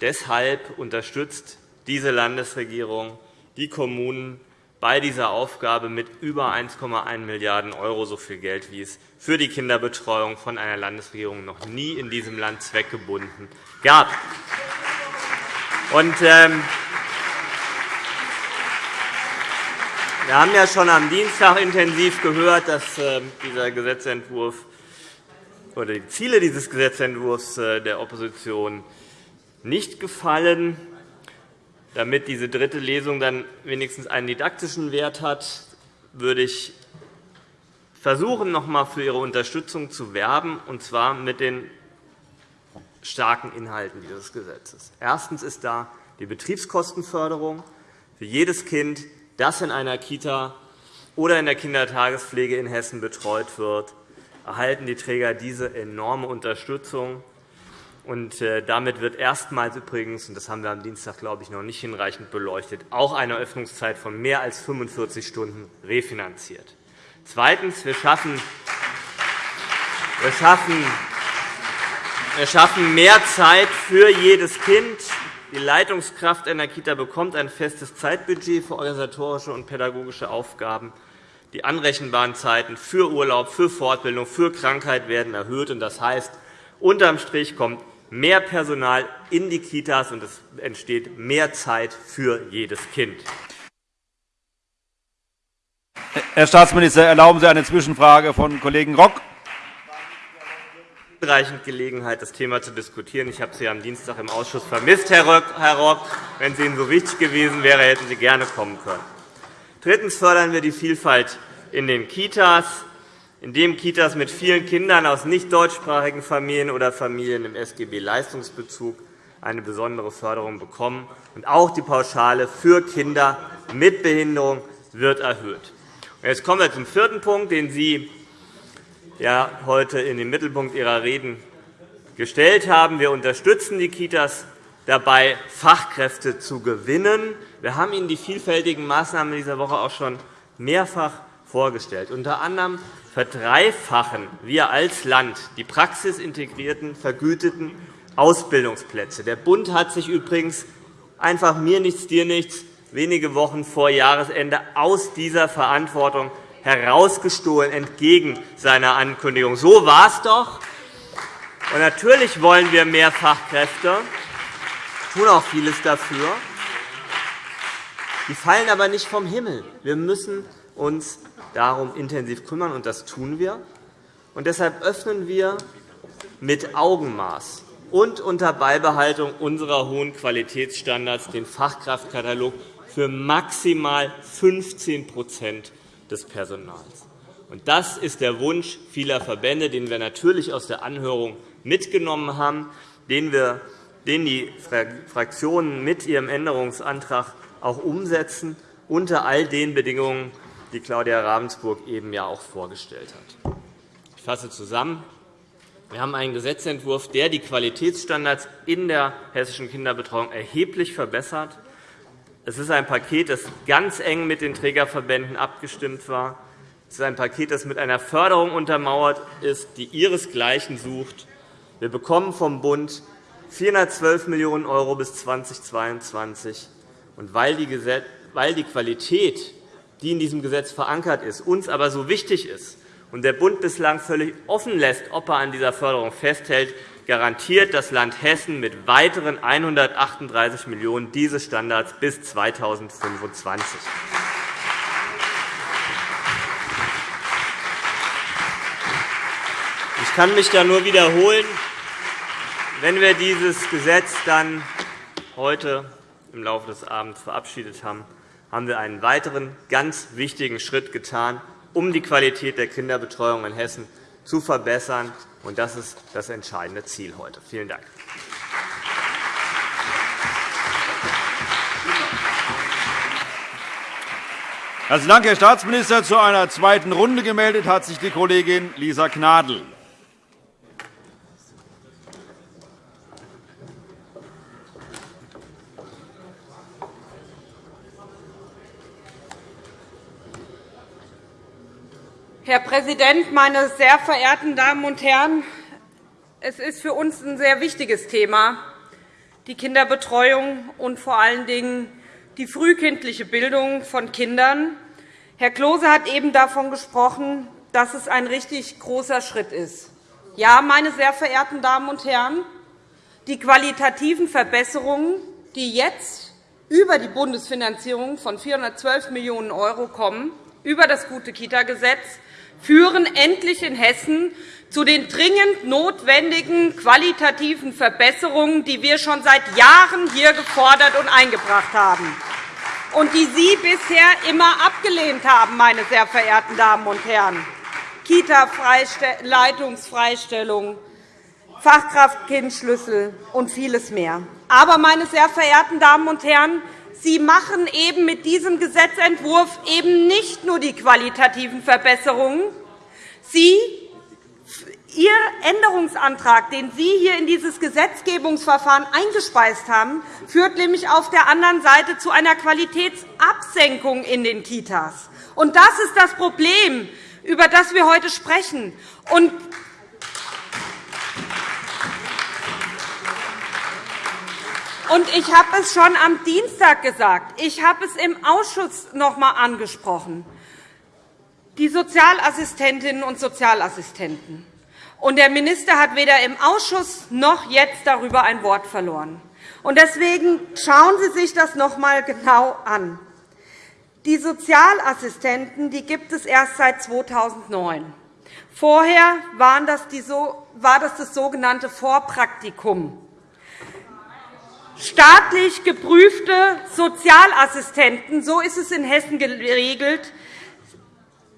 Deshalb unterstützt diese Landesregierung die Kommunen bei dieser Aufgabe mit über 1,1 Milliarden €, so viel Geld, wie es für die Kinderbetreuung von einer Landesregierung noch nie in diesem Land zweckgebunden gab. Und, ähm, wir haben ja schon am Dienstag intensiv gehört, dass äh, dieser Gesetzentwurf oder die Ziele dieses Gesetzentwurfs äh, der Opposition nicht gefallen. Damit diese dritte Lesung dann wenigstens einen didaktischen Wert hat, würde ich versuchen, noch einmal für Ihre Unterstützung zu werben, und zwar mit den starken Inhalten dieses Gesetzes. Erstens ist da die Betriebskostenförderung für jedes Kind, das in einer Kita oder in der Kindertagespflege in Hessen betreut wird, erhalten die Träger diese enorme Unterstützung. Und äh, damit wird erstmals übrigens, und das haben wir am Dienstag, glaube ich, noch nicht hinreichend beleuchtet, auch eine Öffnungszeit von mehr als 45 Stunden refinanziert. Zweitens. Wir schaffen, wir schaffen, wir schaffen mehr Zeit für jedes Kind. Die Leitungskraft einer Kita bekommt ein festes Zeitbudget für organisatorische und pädagogische Aufgaben. Die anrechenbaren Zeiten für Urlaub, für Fortbildung, für Krankheit werden erhöht. Das heißt, unterm Strich kommt mehr Personal in die Kitas, und es entsteht mehr Zeit für jedes Kind. Herr Staatsminister, erlauben Sie eine Zwischenfrage von Kollegen Rock. Hinreichend Gelegenheit, das Thema zu diskutieren. Ich habe Sie am Dienstag im Ausschuss vermisst, Herr Rock. Wenn es Ihnen so wichtig gewesen wäre, hätten Sie gerne kommen können. Drittens fördern wir die Vielfalt in den Kitas indem Kitas mit vielen Kindern aus nicht deutschsprachigen Familien oder Familien im SGB-Leistungsbezug eine besondere Förderung bekommen. Und auch die Pauschale für Kinder mit Behinderung wird erhöht. Jetzt kommen wir zum vierten Punkt, den Sie ja heute in den Mittelpunkt Ihrer Reden gestellt haben. Wir unterstützen die Kitas dabei, Fachkräfte zu gewinnen. Wir haben Ihnen die vielfältigen Maßnahmen dieser Woche auch schon mehrfach vorgestellt. Unter anderem verdreifachen wir als Land die praxisintegrierten, vergüteten Ausbildungsplätze. Der Bund hat sich übrigens einfach mir nichts, dir nichts wenige Wochen vor Jahresende aus dieser Verantwortung herausgestohlen, entgegen seiner Ankündigung. So war es doch. Und natürlich wollen wir mehr Fachkräfte, tun auch vieles dafür. Die fallen aber nicht vom Himmel. Wir müssen uns darum intensiv kümmern, und das tun wir. Und deshalb öffnen wir mit Augenmaß und unter Beibehaltung unserer hohen Qualitätsstandards den Fachkraftkatalog für maximal 15% des Personals. Das ist der Wunsch vieler Verbände, den wir natürlich aus der Anhörung mitgenommen haben, den, die Fraktionen mit ihrem Änderungsantrag auch umsetzen, unter all den Bedingungen, die Claudia Ravensburg eben ja auch vorgestellt hat. Ich fasse zusammen. Wir haben einen Gesetzentwurf, der die Qualitätsstandards in der hessischen Kinderbetreuung erheblich verbessert. Es ist ein Paket, das ganz eng mit den Trägerverbänden abgestimmt war. Es ist ein Paket, das mit einer Förderung untermauert ist, die ihresgleichen sucht. Wir bekommen vom Bund 412 Millionen € bis 2022 Und weil die Qualität, die in diesem Gesetz verankert ist, uns aber so wichtig ist und der Bund bislang völlig offen lässt, ob er an dieser Förderung festhält, garantiert das Land Hessen mit weiteren 138 Millionen € diese Standards bis 2025. Ich kann mich da nur wiederholen. Wenn wir dieses Gesetz dann heute im Laufe des Abends verabschiedet haben, haben wir einen weiteren ganz wichtigen Schritt getan, um die Qualität der Kinderbetreuung in Hessen zu verbessern. Das ist das entscheidende Ziel heute. Vielen Dank. Herzlichen Dank, Herr Staatsminister. Zu einer zweiten Runde gemeldet hat sich die Kollegin Lisa Gnadl. Herr Präsident, meine sehr verehrten Damen und Herren! Es ist für uns ein sehr wichtiges Thema, die Kinderbetreuung und vor allen Dingen die frühkindliche Bildung von Kindern. Herr Klose hat eben davon gesprochen, dass es ein richtig großer Schritt ist. Ja, meine sehr verehrten Damen und Herren, die qualitativen Verbesserungen, die jetzt über die Bundesfinanzierung von 412 Millionen € kommen, über das Gute-Kita-Gesetz, führen endlich in Hessen zu den dringend notwendigen qualitativen Verbesserungen, die wir schon seit Jahren hier gefordert und eingebracht haben und die Sie bisher immer abgelehnt haben, meine sehr verehrten Damen und Herren. Kita-Leitungsfreistellung, Fachkraft-Kind-Schlüssel und vieles mehr. Aber, meine sehr verehrten Damen und Herren, Sie machen eben mit diesem Gesetzentwurf eben nicht nur die qualitativen Verbesserungen. Sie, Ihr Änderungsantrag, den Sie hier in dieses Gesetzgebungsverfahren eingespeist haben, führt nämlich auf der anderen Seite zu einer Qualitätsabsenkung in den Kitas. Und das ist das Problem, über das wir heute sprechen. Und Und ich habe es schon am Dienstag gesagt. Ich habe es im Ausschuss noch einmal angesprochen. Die Sozialassistentinnen und Sozialassistenten. Und der Minister hat weder im Ausschuss noch jetzt darüber ein Wort verloren. Und deswegen schauen Sie sich das noch einmal genau an. Die Sozialassistenten die gibt es erst seit 2009. Vorher war das das sogenannte Vorpraktikum staatlich geprüfte Sozialassistenten, so ist es in Hessen geregelt,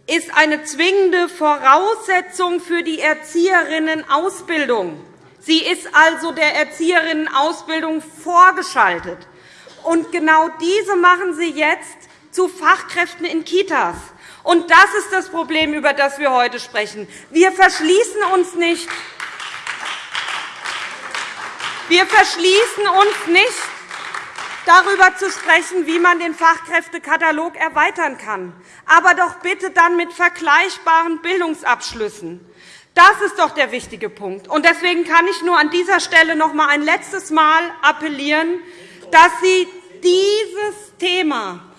ist eine zwingende Voraussetzung für die Erzieherinnenausbildung. Sie ist also der Erzieherinnenausbildung vorgeschaltet. Und genau diese machen Sie jetzt zu Fachkräften in Kitas. Und das ist das Problem, über das wir heute sprechen. Wir verschließen uns nicht wir verschließen uns nicht, darüber zu sprechen, wie man den Fachkräftekatalog erweitern kann, aber doch bitte dann mit vergleichbaren Bildungsabschlüssen. Das ist doch der wichtige Punkt. Deswegen kann ich nur an dieser Stelle noch einmal ein letztes Mal appellieren, dass Sie dieses Thema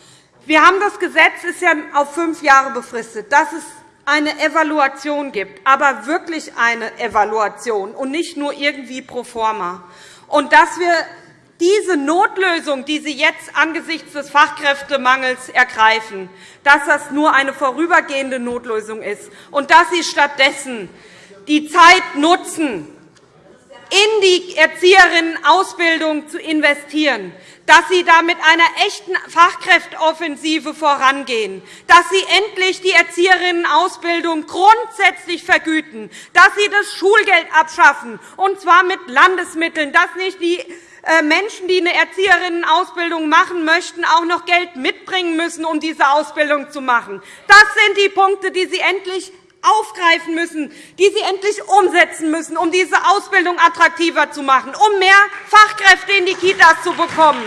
wir haben das Gesetz ist ja auf fünf Jahre befristet, dass es eine Evaluation gibt, aber wirklich eine Evaluation und nicht nur irgendwie pro forma und dass wir diese Notlösung, die Sie jetzt angesichts des Fachkräftemangels ergreifen, dass das nur eine vorübergehende Notlösung ist und dass Sie stattdessen die Zeit nutzen, in die Erzieherinnenausbildung zu investieren, dass Sie da mit einer echten Fachkräfteoffensive vorangehen, dass Sie endlich die Erzieherinnenausbildung grundsätzlich vergüten, dass Sie das Schulgeld abschaffen, und zwar mit Landesmitteln, dass nicht die äh, Menschen, die eine Erzieherinnenausbildung machen möchten, auch noch Geld mitbringen müssen, um diese Ausbildung zu machen. Das sind die Punkte, die Sie endlich aufgreifen müssen, die Sie endlich umsetzen müssen, um diese Ausbildung attraktiver zu machen, um mehr Fachkräfte in die Kitas zu bekommen.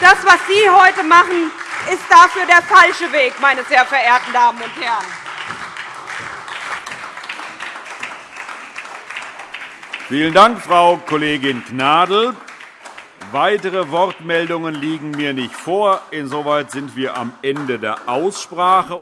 Das, was Sie heute machen, ist dafür der falsche Weg, meine sehr verehrten Damen und Herren. Vielen Dank, Frau Kollegin Gnadl. Weitere Wortmeldungen liegen mir nicht vor. Insoweit sind wir am Ende der Aussprache.